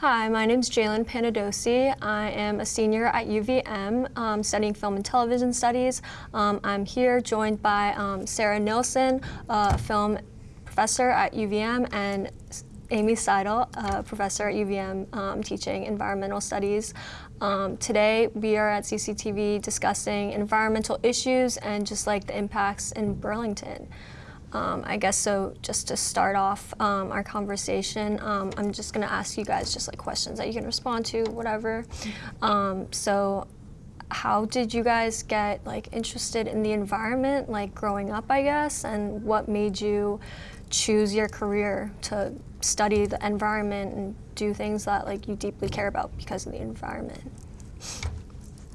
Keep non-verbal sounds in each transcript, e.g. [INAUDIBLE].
Hi, my name is Jalen Panadosi. I am a senior at UVM um, studying film and television studies. Um, I'm here joined by um, Sarah Nilsson, a film professor at UVM, and Amy Seidl, a professor at UVM um, teaching environmental studies. Um, today we are at CCTV discussing environmental issues and just like the impacts in Burlington. Um, I guess so just to start off um, our conversation, um, I'm just gonna ask you guys just like questions that you can respond to, whatever. Um, so how did you guys get like interested in the environment, like growing up, I guess, and what made you choose your career to study the environment and do things that like you deeply care about because of the environment?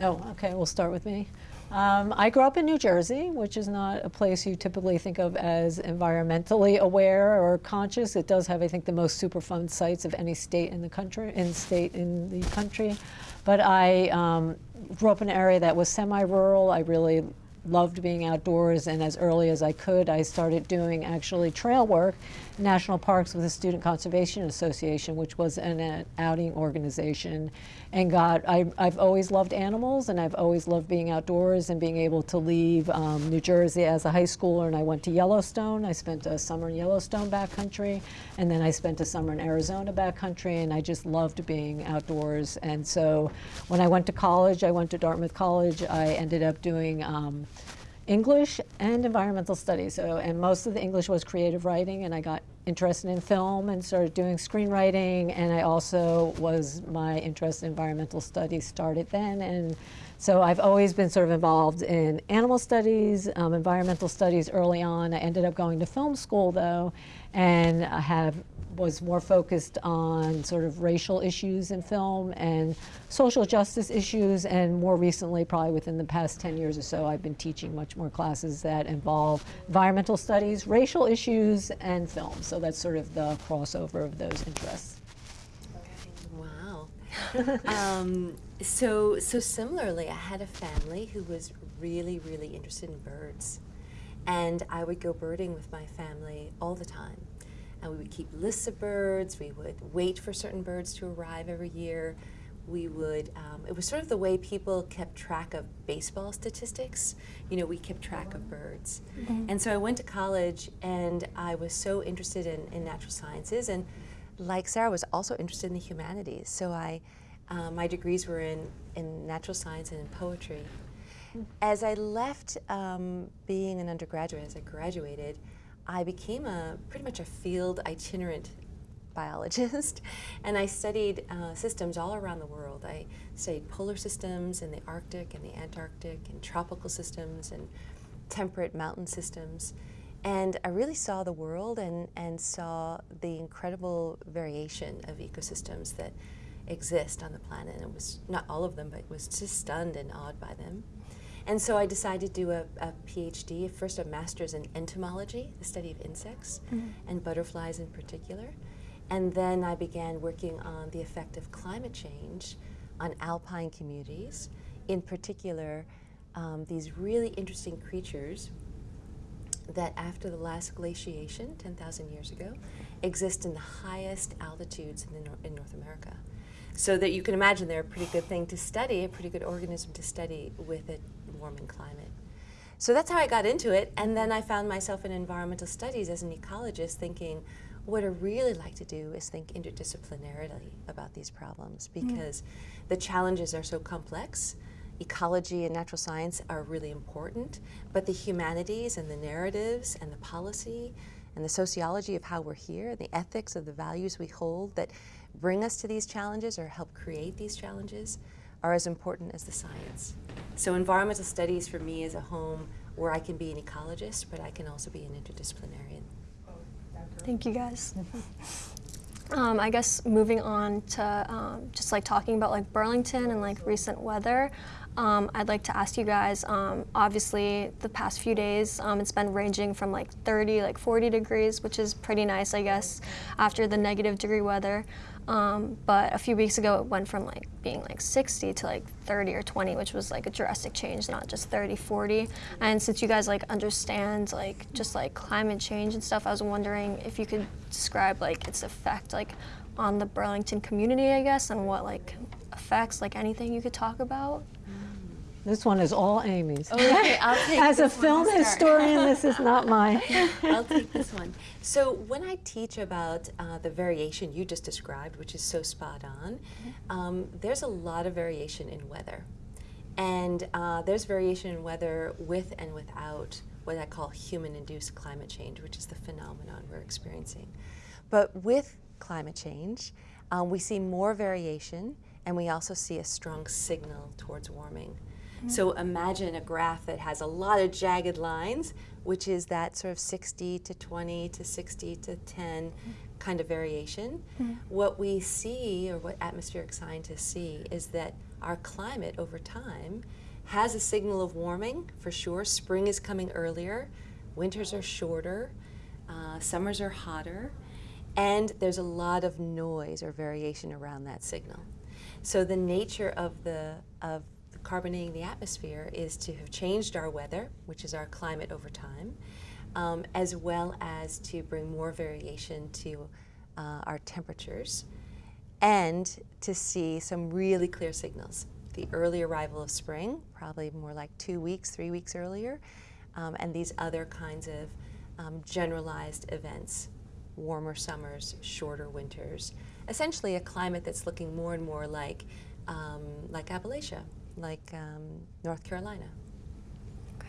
Oh, okay, we'll start with me. Um, I grew up in New Jersey, which is not a place you typically think of as environmentally aware or conscious. It does have, I think, the most Superfund sites of any state in the country, in state in the country. But I um, grew up in an area that was semi-rural. I really loved being outdoors and as early as I could I started doing actually trail work national parks with the Student Conservation Association which was an, an outing organization and got I, have always loved animals and I've always loved being outdoors and being able to leave um, New Jersey as a high schooler and I went to Yellowstone. I spent a summer in Yellowstone backcountry and then I spent a summer in Arizona backcountry and I just loved being outdoors. And so when I went to college I went to Dartmouth College. I ended up doing um, English and environmental studies. So, and most of the English was creative writing, and I got interested in film and started doing screenwriting. And I also was my interest in environmental studies started then. And so I've always been sort of involved in animal studies, um, environmental studies early on. I ended up going to film school though, and have was more focused on sort of racial issues in film and social justice issues and more recently probably within the past 10 years or so I've been teaching much more classes that involve environmental studies, racial issues and film. So that's sort of the crossover of those interests. Wow. [LAUGHS] um, so, so similarly, I had a family who was really, really interested in birds. And I would go birding with my family all the time and we would keep lists of birds. We would wait for certain birds to arrive every year. We would, um, it was sort of the way people kept track of baseball statistics. You know, we kept track of birds. Mm -hmm. And so I went to college and I was so interested in, in natural sciences and like Sarah was also interested in the humanities. So I, um, my degrees were in, in natural science and in poetry. As I left um, being an undergraduate, as I graduated, I became a pretty much a field itinerant biologist [LAUGHS] and I studied uh, systems all around the world. I studied polar systems in the Arctic and the Antarctic and tropical systems and temperate mountain systems. And I really saw the world and, and saw the incredible variation of ecosystems that exist on the planet. And it was not all of them, but was just stunned and awed by them. And so I decided to do a, a PhD, first a master's in entomology, the study of insects, mm -hmm. and butterflies in particular. And then I began working on the effect of climate change on alpine communities, in particular um, these really interesting creatures that after the last glaciation, 10,000 years ago, exist in the highest altitudes in, Nor in North America. So that you can imagine they're a pretty good thing to study, a pretty good organism to study with a warming climate. So that's how I got into it, and then I found myself in environmental studies as an ecologist thinking, what I really like to do is think interdisciplinarily about these problems mm. because mm. the challenges are so complex. Ecology and natural science are really important, but the humanities and the narratives and the policy and the sociology of how we're here, and the ethics of the values we hold that bring us to these challenges or help create these challenges are as important as the science. So environmental studies for me is a home where I can be an ecologist, but I can also be an interdisciplinarian. Thank you guys. [LAUGHS] Um, I guess moving on to um, just like talking about like Burlington and like recent weather, um, I'd like to ask you guys. Um, obviously, the past few days, um, it's been ranging from like 30, like 40 degrees, which is pretty nice, I guess, after the negative degree weather. Um, but a few weeks ago, it went from like being like 60 to like 30 or 20, which was like a drastic change, not just 30, 40. And since you guys like understand like just like climate change and stuff, I was wondering if you could describe like its effect like on the Burlington community, I guess, and what like effects, like anything you could talk about. This one is all Amy's. Okay, I'll take [LAUGHS] As a film to historian, this is not [LAUGHS] mine. I'll take this one. So when I teach about uh, the variation you just described, which is so spot on, um, there's a lot of variation in weather. And uh, there's variation in weather with and without what I call human-induced climate change, which is the phenomenon we're experiencing. But with climate change, um, we see more variation and we also see a strong signal towards warming. So imagine a graph that has a lot of jagged lines, which is that sort of 60 to 20 to 60 to 10 kind of variation. What we see, or what atmospheric scientists see, is that our climate over time has a signal of warming for sure. Spring is coming earlier, winters are shorter, uh, summers are hotter, and there's a lot of noise or variation around that signal. So the nature of the of carbonating the atmosphere is to have changed our weather, which is our climate over time, um, as well as to bring more variation to uh, our temperatures, and to see some really clear signals. The early arrival of spring, probably more like two weeks, three weeks earlier, um, and these other kinds of um, generalized events warmer summers, shorter winters. Essentially, a climate that's looking more and more like um, like Appalachia, like um, North Carolina.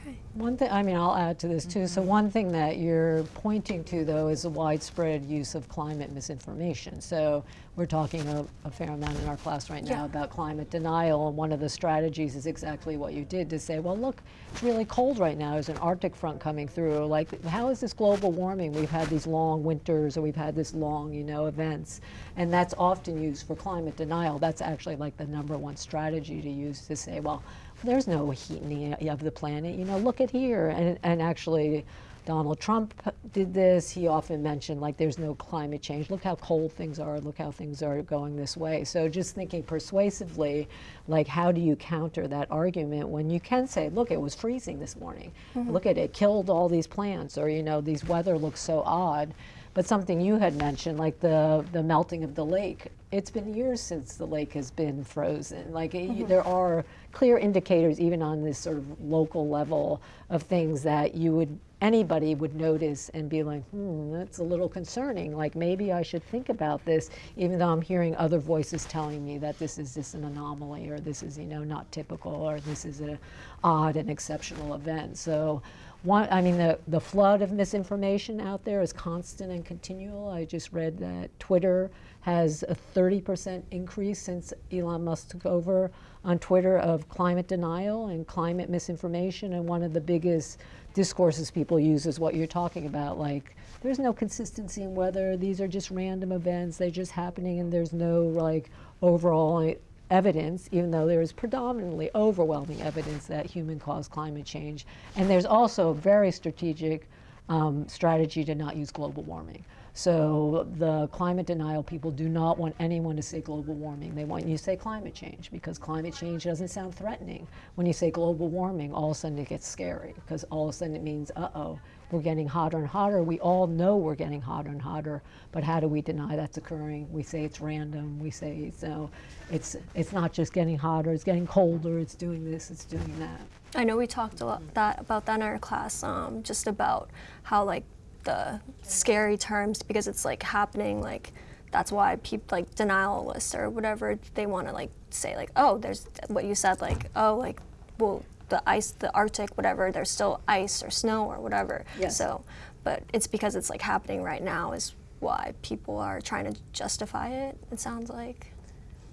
Okay. One thing, I mean, I'll add to this too. So mm-hmm. one thing that you're pointing to, though, is the widespread use of climate misinformation. So we're talking a, a fair amount in our class right now Yeah. about climate denial, and one of the strategies is exactly what you did to say, well, look, it's really cold right now. There's an Arctic front coming through. Like, how is this global warming? We've had these long winters, or we've had this long, you know, events, and that's often used for climate denial. That's actually like the number one strategy to use to say, well, there's no heat in heating of the planet. You know, look at here. And, and actually, Donald Trump did this. He often mentioned, like, there's no climate change. Look how cold things are. Look how things are going this way. So, just thinking persuasively, like, how do you counter that argument when you can say, look, it was freezing this morning. Mm-hmm. Look at it, killed all these plants, or, you know, these weather looks so odd. But something you had mentioned, like the, the melting of the lake, it's been years since the lake has been frozen. Like it, there are clear indicators, even on this sort of local level, of things that you would anybody would notice and be like, hmm, that's a little concerning. Like maybe I should think about this, even though I'm hearing other voices telling me that this is just an anomaly, or this is you know not typical, or this is an odd and exceptional event. So. One, I mean, the, the flood of misinformation out there is constant and continual. I just read that Twitter has a 30% increase since Elon Musk took over on Twitter of climate denial and climate misinformation. And one of the biggest discourses people use is what you're talking about like, there's no consistency in weather, these are just random events, they're just happening, and there's no like overall evidence, even though there is predominantly overwhelming evidence that human caused climate change. And there's also a very strategic um, strategy to not use global warming. So the climate denial people do not want anyone to say global warming. They want you to say climate change because climate change doesn't sound threatening. When you say global warming, all of a sudden it gets scary because all of a sudden it means, uh-oh, we're getting hotter and hotter. We all know we're getting hotter and hotter, but how do we deny that's occurring? We say it's random. We say so. It's it's not just getting hotter. It's getting colder. It's doing this. It's doing that. I know we talked a lot that about that in our class, um, just about how like the scary terms because it's like happening like that's why people like denialists or whatever they want to like say like oh there's what you said like oh like well the ice the Arctic whatever there's still ice or snow or whatever Yes. so but it's because it's like happening right now is why people are trying to justify it it sounds like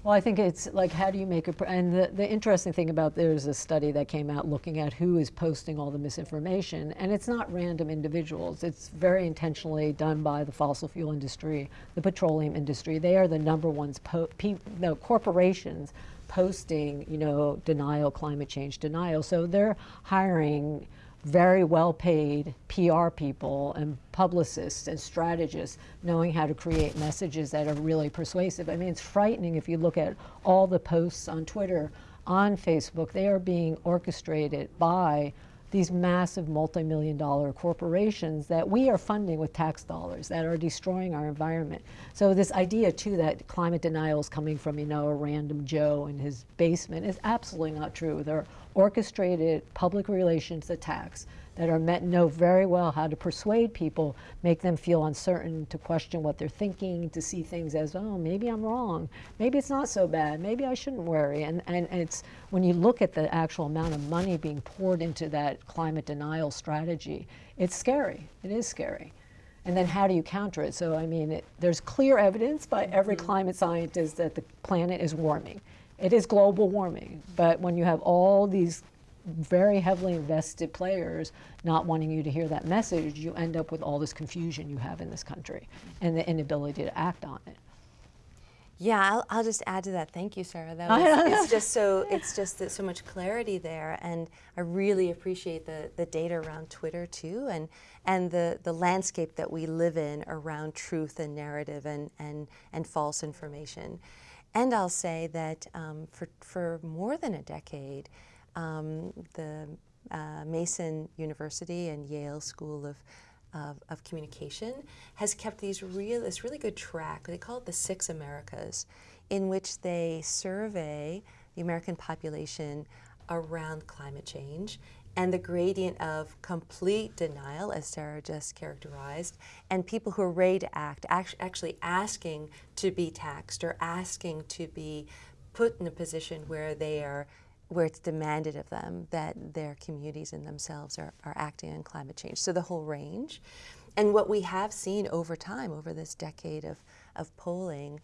Well, I think it's like, how do you make a, and the, the interesting thing about there's a study that came out looking at who is posting all the misinformation, and it's not random individuals. It's very intentionally done by the fossil fuel industry, the petroleum industry. They are the number ones, po- no, corporations posting, you know, denial, climate change denial. So they're hiring very well paid PR people and publicists and strategists knowing how to create messages that are really persuasive. I mean, it's frightening if you look at all the posts on Twitter, on Facebook, they are being orchestrated by these massive multi-million dollar corporations that we are funding with tax dollars that are destroying our environment. So this idea too that climate denial is coming from, you know, a random Joe in his basement is absolutely not true. They're orchestrated public relations attacks that are meant know very well how to persuade people, make them feel uncertain, to question what they're thinking, to see things as, oh, maybe I'm wrong, maybe it's not so bad, maybe I shouldn't worry. And, and, and it's when you look at the actual amount of money being poured into that climate denial strategy, it's scary. It is scary. And then how do you counter it? So, I mean, it, there's clear evidence by every mm-hmm. climate scientist that the planet is warming. It is global warming. But when you have all these very heavily invested players not wanting you to hear that message, you end up with all this confusion you have in this country and the inability to act on it. Yeah, I'll, I'll just add to that. Thank you, Sarah. That [LAUGHS] was, it's just so it's just that so much clarity there, and I really appreciate the the data around Twitter too, and and the the landscape that we live in around truth and narrative and and and false information. And I'll say that um, for for more than a decade, um, the uh, Mason University and Yale School of of, of, communication has kept these real this really good track. They call it the Six Americas, in which they survey the American population around climate change and the gradient of complete denial, as Sarah just characterized, and people who are ready to act, actually asking to be taxed or asking to be put in a position where they are where it's demanded of them that their communities and themselves are, are acting on climate change. So the whole range. And what we have seen over time, over this decade of, of polling,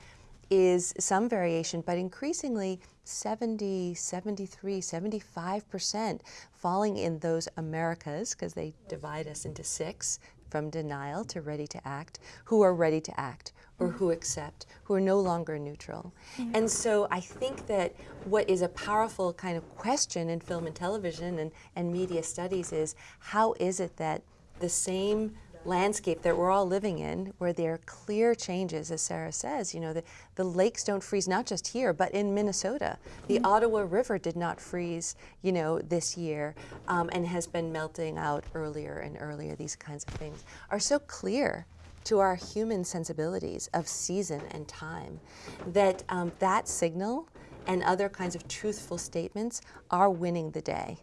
is some variation, but increasingly 70, 73, 75% falling in those Americas, because they divide us into six, from denial to ready to act, who are ready to act or who accept, who are no longer neutral. Mm-hmm. And so I think that what is a powerful kind of question in film and television and, and media studies is how is it that the same landscape that we're all living in, where there are clear changes, as Sarah says. You know, the, the lakes don't freeze, not just here, but in Minnesota. The mm -hmm. Ottawa River did not freeze, you know, this year um, and has been melting out earlier and earlier. These kinds of things are so clear to our human sensibilities of season and time that um, that signal and other kinds of truthful statements are winning the day.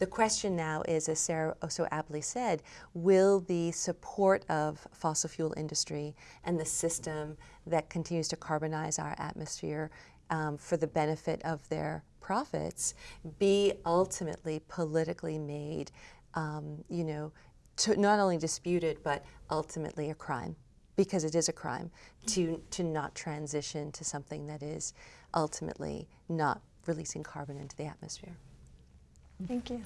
The question now is, as Sarah so aptly said, will the support of fossil fuel industry and the system that continues to carbonize our atmosphere um, for the benefit of their profits be ultimately politically made, um, you know, not only disputed, but ultimately a crime? Because it is a crime to, to not transition to something that is ultimately not releasing carbon into the atmosphere. Thank you.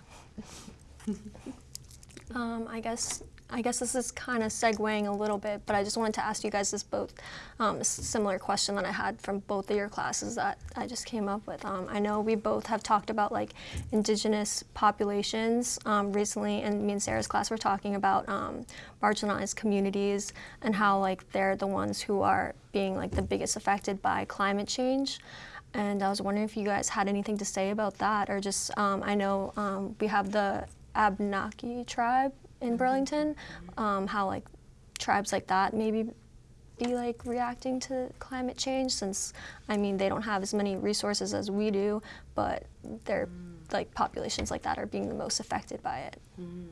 um, I guess I guess this is kind of segueing a little bit, but I just wanted to ask you guys this both um, similar question that I had from both of your classes that I just came up with. Um, I know we both have talked about like indigenous populations um, recently, and me and Sarah's class were talking about um, marginalized communities and how like they're the ones who are being like the biggest affected by climate change. And I was wondering if you guys had anything to say about that, or just, um, I know um, we have the Abenaki tribe in mm-hmm. Burlington, um, how like tribes like that maybe be like reacting to climate change since, I mean, they don't have as many resources as we do, but their mm. like populations like that are being the most affected by it. Mm.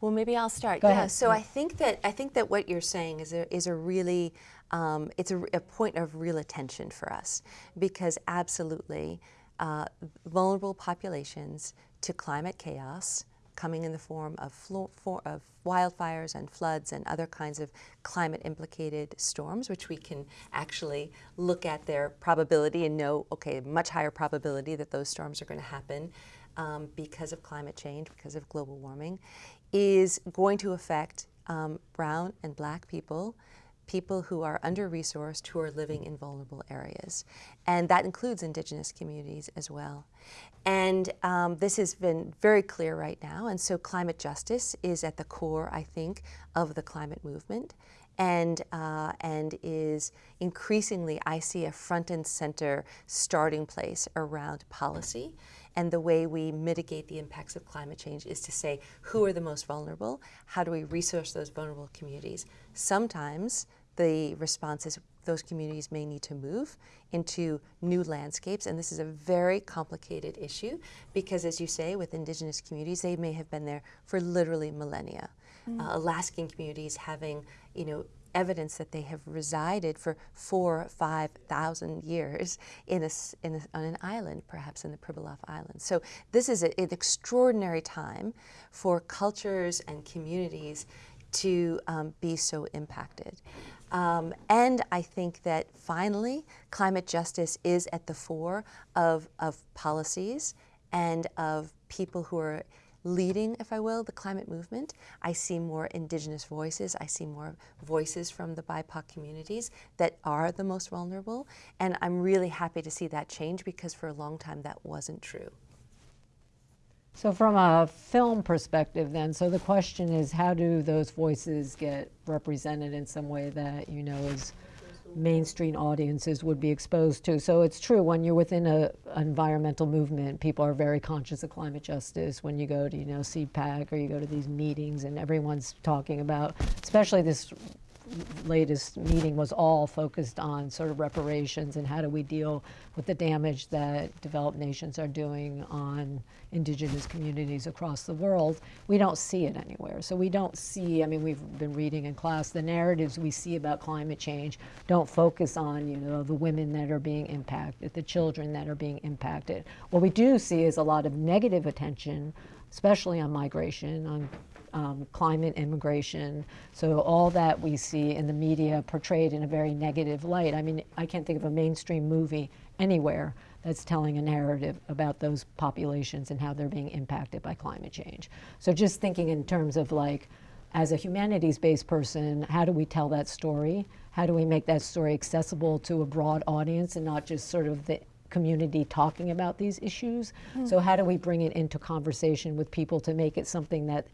Well, maybe I'll start. Go yeah. Ahead. So I think that I think that what you're saying is a, is a really um, it's a, a, point of real attention for us because absolutely uh, vulnerable populations to climate chaos, coming in the form of, for, of wildfires and floods and other kinds of climate implicated storms, which we can actually look at their probability and know, okay, much higher probability that those storms are going to happen um, because of climate change, because of global warming, is going to affect um, brown and black people people who are under resourced who are living in vulnerable areas. And that includes indigenous communities as well. And um, this has been very clear right now. And so climate justice is at the core, I think, of the climate movement. And, uh, and is increasingly, I see a front and center starting place around policy. And the way we mitigate the impacts of climate change is to say, who are the most vulnerable? How do we resource those vulnerable communities? Sometimes the response is those communities may need to move into new landscapes. And this is a very complicated issue because, as you say, with indigenous communities, they may have been there for literally millennia. Uh, Alaskan communities having, you know, evidence that they have resided for four, five thousand years in, a in a, on an island, perhaps in the Pribilof Islands. So this is a, an extraordinary time for cultures and communities to um, be so impacted. Um, and I think that finally, climate justice is at the fore of, of policies and of people who are leading, if I will, the climate movement. I see more indigenous voices. I see more voices from the BIPOC communities that are the most vulnerable. And I'm really happy to see that change because for a long time that wasn't true. So from a film perspective then, so the question is how do those voices get represented in some way that you know is mainstream audiences would be exposed to. So it's true when you're within a environmental movement, people are very conscious of climate justice. When you go to you know CPAC or you go to these meetings and everyone's talking about, especially this latest meeting was all focused on sort of reparations and how do we deal with the damage that developed nations are doing on indigenous communities across the world. We don't see it anywhere. So we don't see, I mean, we've been reading in class, the narratives we see about climate change don't focus on, you know, the women that are being impacted, the children that are being impacted. What we do see is a lot of negative attention especially on migration, on um, climate immigration. So all that we see in the media portrayed in a very negative light. I mean, I can't think of a mainstream movie anywhere that's telling a narrative about those populations and how they're being impacted by climate change. So just thinking in terms of like, as a humanities-based person, how do we tell that story? How do we make that story accessible to a broad audience and not just sort of the community talking about these issues? So how do we bring it into conversation with people to make it something that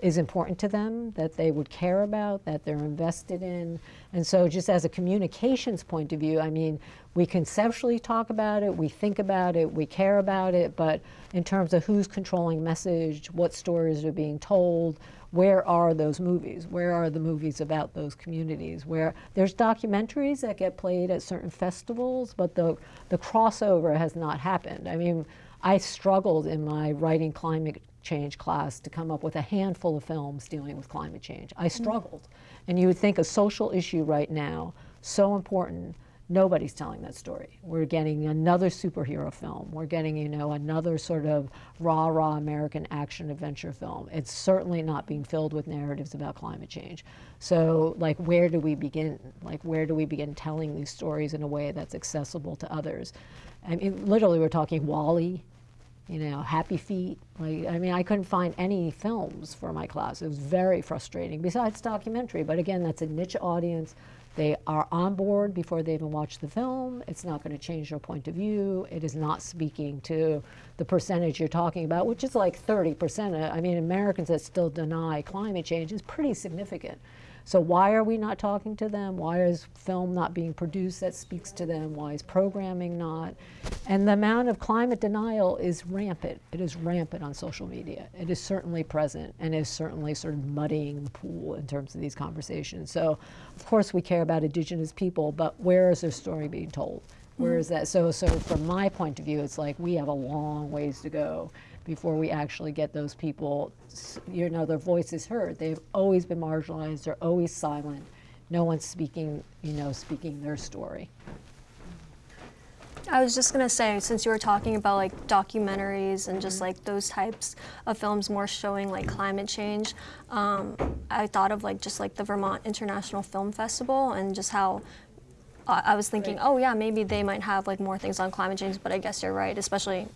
is important to them, that they would care about, that they're invested in. And so just as a communications point of view, I mean, we conceptually talk about it, we think about it, we care about it, but in terms of who's controlling message, what stories are being told, where are those movies? Where are the movies about those communities? Where there's documentaries that get played at certain festivals, but the, the crossover has not happened. I mean, I struggled in my writing climate change class to come up with a handful of films dealing with climate change. I struggled. And you would think a social issue right now, so important, nobody's telling that story. We're getting another superhero film. We're getting, you know, another sort of rah rah American action adventure film. It's certainly not being filled with narratives about climate change. So, like, where do we begin? Like, where do we begin telling these stories in a way that's accessible to others? I mean, literally, we're talking WALL-E, you know, Happy Feet. Like, I mean, I couldn't find any films for my class. It was very frustrating, besides documentary. But again, that's a niche audience. They are on board before they even watch the film. It's not going to change their point of view. It is not speaking to the percentage you're talking about, which is like 30%. I mean, Americans that still deny climate change is pretty significant. So why are we not talking to them? Why is film not being produced that speaks to them? Why is programming not? And the amount of climate denial is rampant. It is rampant on social media. It is certainly present and is certainly sort of muddying the pool in terms of these conversations. So of course we care about indigenous people, but where is their story being told? Where mm-hmm. is that? So, so from my point of view, it's like we have a long ways to go before we actually get those people, you know, their voices heard. They've always been marginalized. They're always silent. No one's speaking, you know, speaking their story. I was just gonna say, since you were talking about like documentaries and just like those types of films more showing like climate change, um, I thought of like just like the Vermont International Film Festival and just how I I was thinking, Right. oh yeah, maybe they might have like more things on climate change, but I guess you're right, especially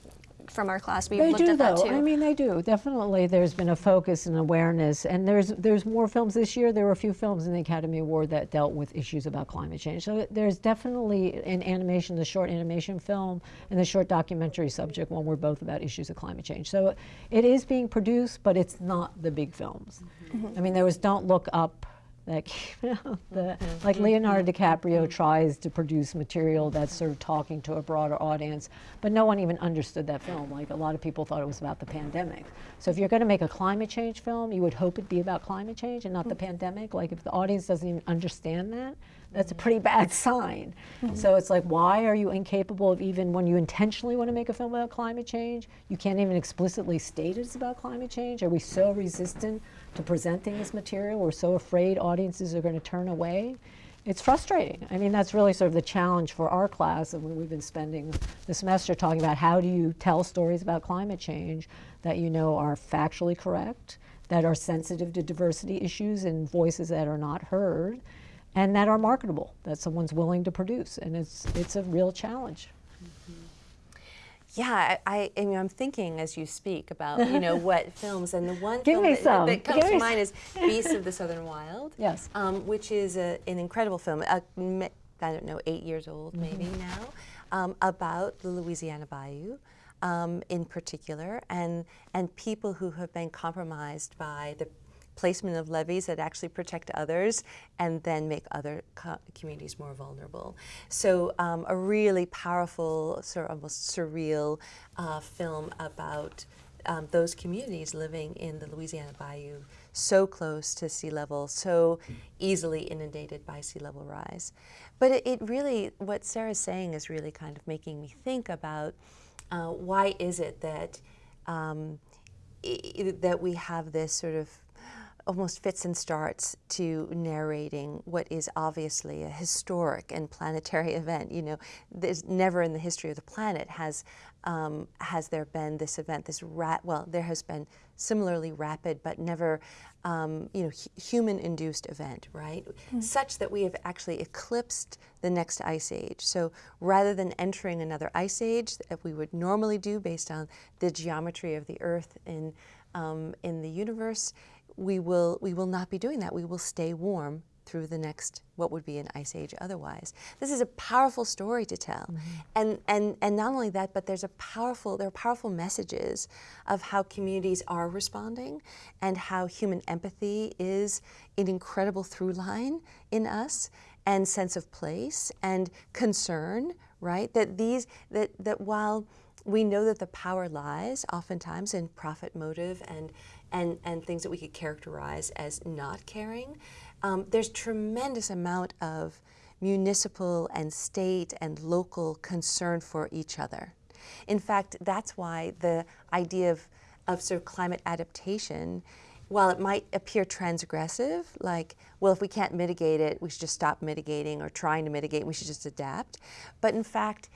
from our class, we They looked do at that though. too. I mean, they do. Definitely, there's been a focus and awareness, and there's there's more films this year. There were a few films in the Academy Award that dealt with issues about climate change. So there's definitely in animation, the short animation film and the short documentary subject one were both about issues of climate change. So it is being produced, but it's not the big films. Mm-hmm. I mean, there was Don't Look Up. That came out. The, mm-hmm. like Leonardo mm-hmm. DiCaprio mm-hmm. tries to produce material that's sort of talking to a broader audience, but no one even understood that film. Like a lot of people thought it was about the pandemic. So if you're going to make a climate change film, you would hope it'd be about climate change and not the pandemic. Like if the audience doesn't even understand that, that's a pretty bad sign. So it's like, why are you incapable of even when you intentionally want to make a film about climate change, you can't even explicitly state it's about climate change? Are we so resistant to presenting this material? We're so afraid audiences are going to turn away. It's frustrating. I mean, that's really sort of the challenge for our class, and we- we've been spending the semester talking about how do you tell stories about climate change that you know are factually correct, that are sensitive to diversity issues and voices that are not heard, and that are marketable, that someone's willing to produce. And it's, it's a real challenge. Yeah, I, I, I mean, I'm thinking as you speak about, you know, [LAUGHS] what films, and the one Give film that, that comes Give to mind is [LAUGHS] Beasts of the Southern Wild. Yes. Um, which is a, an incredible film, I don't know, eight years old maybe Mm-hmm. now, um, about the Louisiana Bayou um, in particular, and, and people who have been compromised by the placement of levees that actually protect others and then make other co- communities more vulnerable. So um, a really powerful, sort of almost surreal uh, film about um, those communities living in the Louisiana Bayou, so close to sea level, so easily inundated by sea level rise. But it, it really, what Sarah's saying is really kind of making me think about uh, why is it that um, that we have this sort of almost fits and starts to narrating what is obviously a historic and planetary [LAUGHS] event. You know, there's never in the history of the planet has um, has there been this event, this rat. Well, there has been similarly rapid, but never, um, you know, hu- human-induced event, right? Such that we have actually eclipsed the next ice age. So rather than entering another ice age that we would normally do based on the geometry of the Earth in um, in the universe, we will we will not be doing that. We will stay warm through the next what would be an ice age otherwise. This is a powerful story to tell. Mm-hmm. And and and not only that, but there's a powerful there are powerful messages of how communities are responding and how human empathy is an incredible through line in us and sense of place and concern, right? That these that that while we know that the power lies oftentimes in profit motive and, and, and things that we could characterize as not caring. Um, there's tremendous amount of municipal and state and local concern for each other. In fact, that's why the idea of, of sort of climate adaptation, while it might appear transgressive, like, well, if we can't mitigate it, we should just stop mitigating or trying to mitigate, we should just adapt. But in fact,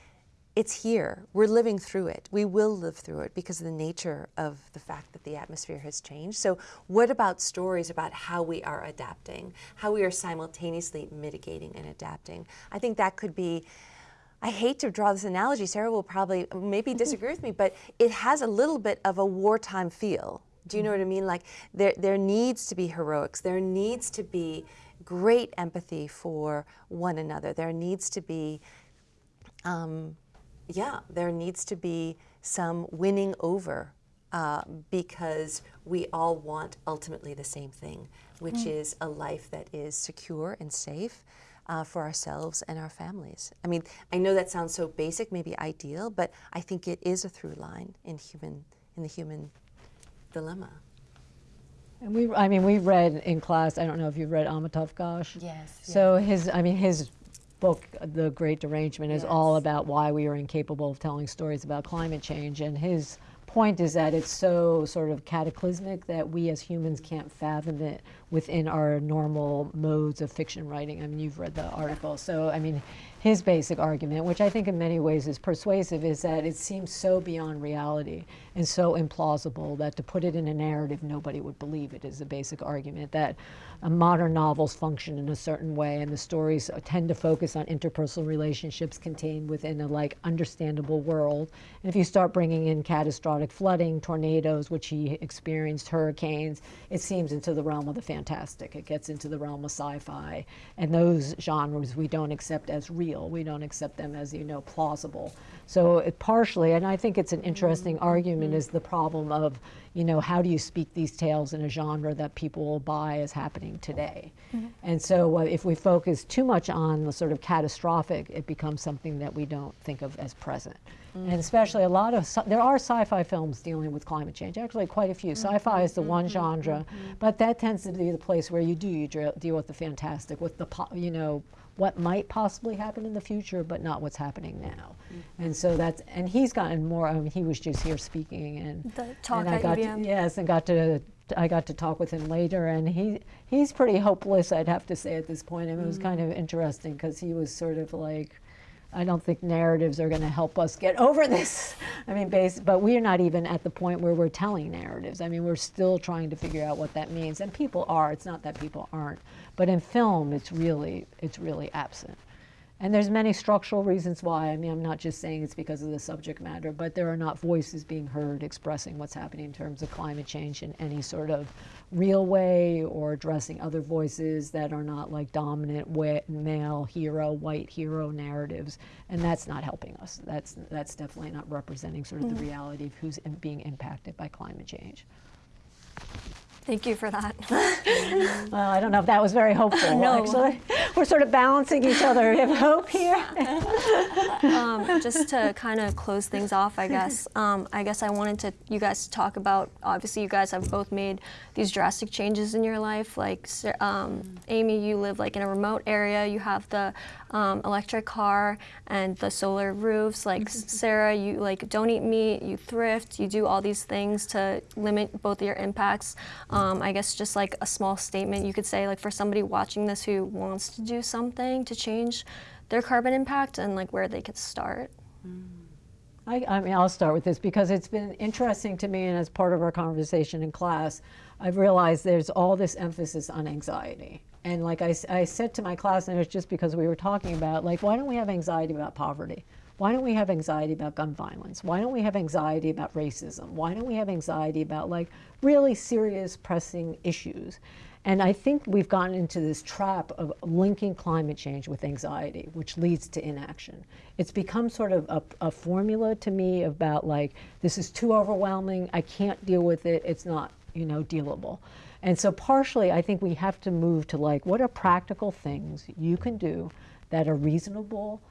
it's here. We're living through it. We will live through it because of the nature of the fact that the atmosphere has changed. So, what about stories about how we are adapting, how we are simultaneously mitigating and adapting? I think that could be. I hate to draw this analogy. Sarah will probably maybe [LAUGHS] disagree with me, but it has a little bit of a wartime feel. Do you know what I mean? Like there, there needs to be heroics. There needs to be great empathy for one another. There needs to be um, yeah, there needs to be some winning over uh, because we all want ultimately the same thing, which is a life that is secure and safe uh, for ourselves and our families. I mean, I know that sounds so basic, maybe ideal, but I think it is a through line in human in the human dilemma. And we, I mean, we read in class, I don't know if you've read Amitav Ghosh. Yes, So his, I mean, his book, The Great Derangement, is all about why we are incapable of telling stories about climate change. And his point is that it's so sort of cataclysmic that we as humans can't fathom it within our normal modes of fiction writing. I mean, you've read the article. So, I mean, his basic argument, which I think in many ways is persuasive, is that it seems so beyond reality and so implausible that to put it in a narrative, nobody would believe it. Is the basic argument that uh, modern novels function in a certain way, and the stories tend to focus on interpersonal relationships contained within a like understandable world. And if you start bringing in catastrophic flooding, tornadoes, which he experienced, hurricanes, it seems into the realm of the fantastic. It gets into the realm of sci-fi, and those genres we don't accept as real. We don't accept them as you know plausible. So it partially, and I think it's an interesting Mm-hmm. argument, is the problem of you know how do you speak these tales in a genre that people will buy is happening today. Mm-hmm. And so uh, if we focus too much on the sort of catastrophic, it becomes something that we don't think of as present. And mm-hmm. especially a lot of, there are sci-fi films dealing with climate change, actually quite a few. Mm-hmm. Sci-fi is the one genre, but that tends to be the place where you do, you deal with the fantastic, with the, po- you know, what might possibly happen in the future, but not what's happening now. Mm-hmm. And so that's, and he's gotten more, I mean, he was just here speaking and. The talk and I at got to- Yes, and got to, I got to talk with him later, and he, he's pretty hopeless, I'd have to say at this point. And it was mm-hmm. kind of interesting because he was sort of like, I don't think narratives are going to help us get over this. [LAUGHS] I mean, base, but we're not even at the point where we're telling narratives. I mean, we're still trying to figure out what that means, and people are. It's not that people aren't, but in film, it's really, it's really absent. And there's many structural reasons why. I mean, I'm not just saying it's because of the subject matter, but there are not voices being heard expressing what's happening in terms of climate change in any sort of real way or addressing other voices that are not like dominant wa- male hero, white hero narratives. And that's not helping us. That's, that's definitely not representing sort of the mm. reality of who's being impacted by climate change. Thank you for that. [LAUGHS] Well, I don't know if that was very hopeful, No. actually. We're sort of balancing each other. We have hope here. [LAUGHS] um, just to kind of close things off, I guess. Um, I guess I wanted to you guys to talk about. Obviously, you guys have both made these drastic changes in your life. Like um, Amy, you live like in a remote area. You have the um, electric car and the solar roofs. Like Sarah, you like don't eat meat. You thrift. You do all these things to limit both your impacts. Um, I guess just like a small statement you could say, like for somebody watching this who wants to do something to change their carbon impact and like where they could start. I, I mean, I'll start with this because it's been interesting to me, and as part of our conversation in class, I've realized there's all this emphasis on anxiety. And like I, I said to my class, and it was just because we were talking about, like, why don't we have anxiety about poverty? Why don't we have anxiety about gun violence? Why don't we have anxiety about racism? Why don't we have anxiety about like really serious, pressing issues? And I think we've gotten into this trap of linking climate change with anxiety, which leads to inaction. It's become sort of a, a formula to me about like, this is too overwhelming, I can't deal with it, it's not, you know, dealable. And so partially, I think we have to move to like, what are practical things you can do that are reasonable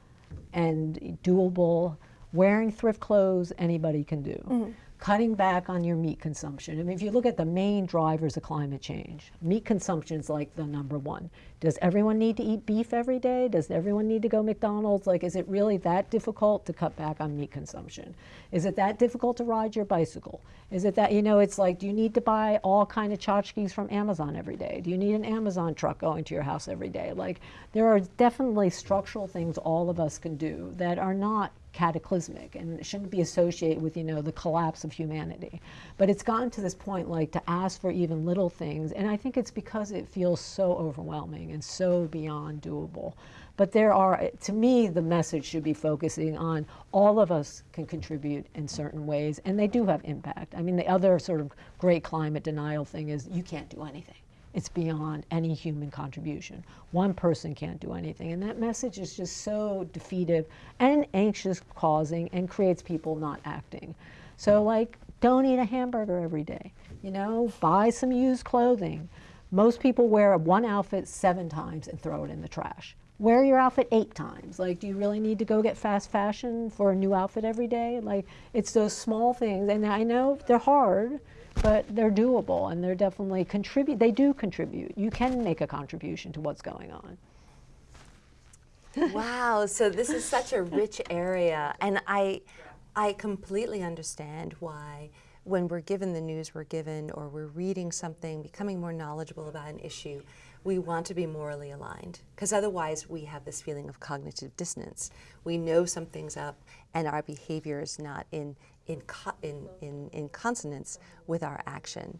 and doable? Wearing thrift clothes, anybody can do mm-hmm. Cutting back on your meat consumption. I mean, if you look at the main drivers of climate change, meat consumption is like the number one. Does everyone need to eat beef every day? Does everyone need to go McDonald's? Like, is it really that difficult to cut back on meat consumption? Is it that difficult to ride your bicycle? Is it that, you know, it's like, do you need to buy all kind of tchotchkes from Amazon every day? Do you need an Amazon truck going to your house every day? Like, there are definitely structural things all of us can do that are not cataclysmic and it shouldn't be associated with you know the collapse of humanity. But it's gotten to this point like to ask for even little things and i think it's because it feels so overwhelming and so beyond doable. But there are to me the message should be focusing on all of us can contribute in certain ways and they do have impact. I mean the other sort of great climate denial thing is you can't do anything it's beyond any human contribution. One person can't do anything. And that message is just so defeative and anxious causing and creates people not acting. So, like, don't eat a hamburger every day. You know, buy some used clothing. Most people wear one outfit seven times and throw it in the trash. Wear your outfit eight times. Like, do you really need to go get fast fashion for a new outfit every day? Like, it's those small things. And I know they're hard but they're doable and they're definitely contribute they do contribute you can make a contribution to what's going on [LAUGHS] wow, so this is such a rich area, and I, I completely understand why when we're given the news we're given, or we're reading something, becoming more knowledgeable about an issue, we want to be morally aligned because otherwise we have this feeling of cognitive dissonance. We know something's up and our behavior is not in, in, co- in, in, in consonance with our action.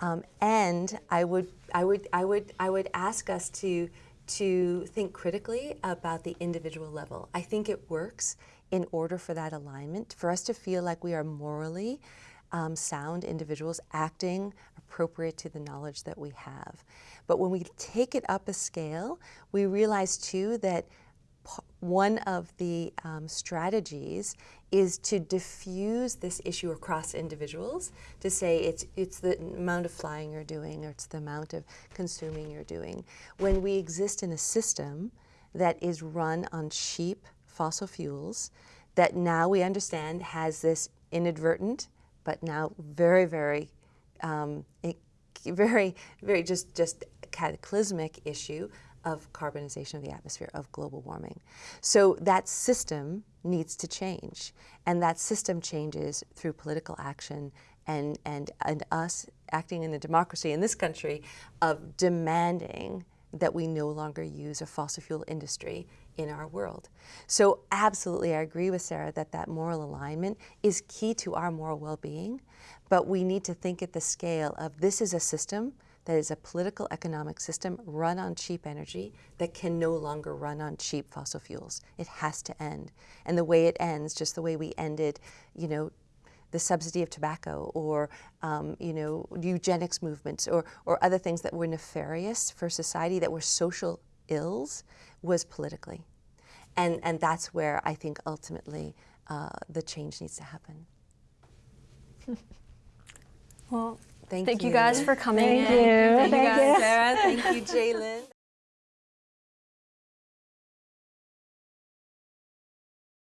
Um, and I would, I, would, I, would, I would ask us to, to think critically about the individual level. I think it works in order for that alignment, for us to feel like we are morally um, sound individuals acting appropriate to the knowledge that we have. But when we take it up a scale, we realize too that one of the um, strategies is to diffuse this issue across individuals to say it's it's the amount of flying you're doing or it's the amount of consuming you're doing. When we exist in a system that is run on cheap fossil fuels that now we understand has this inadvertent but now very very um, very very just just cataclysmic issue of carbonization of the atmosphere, of global warming. So that system needs to change. And that system changes through political action and, and, and us acting in a democracy in this country of demanding that we no longer use a fossil fuel industry in our world. So absolutely I agree with Sarah that that moral alignment is key to our moral well-being, but we need to think at the scale of this is a system that is a political economic system run on cheap energy that can no longer run on cheap fossil fuels. It has to end. And the way it ends, just the way we ended, you know, the subsidy of tobacco or um, you know eugenics movements or, or other things that were nefarious for society that were social ills was politically and and that's where I think ultimately uh, the change needs to happen. Well, Thank, thank you guys for coming Thank in. you. Thank you guys, you. Sarah. Thank you, [LAUGHS] Jalen.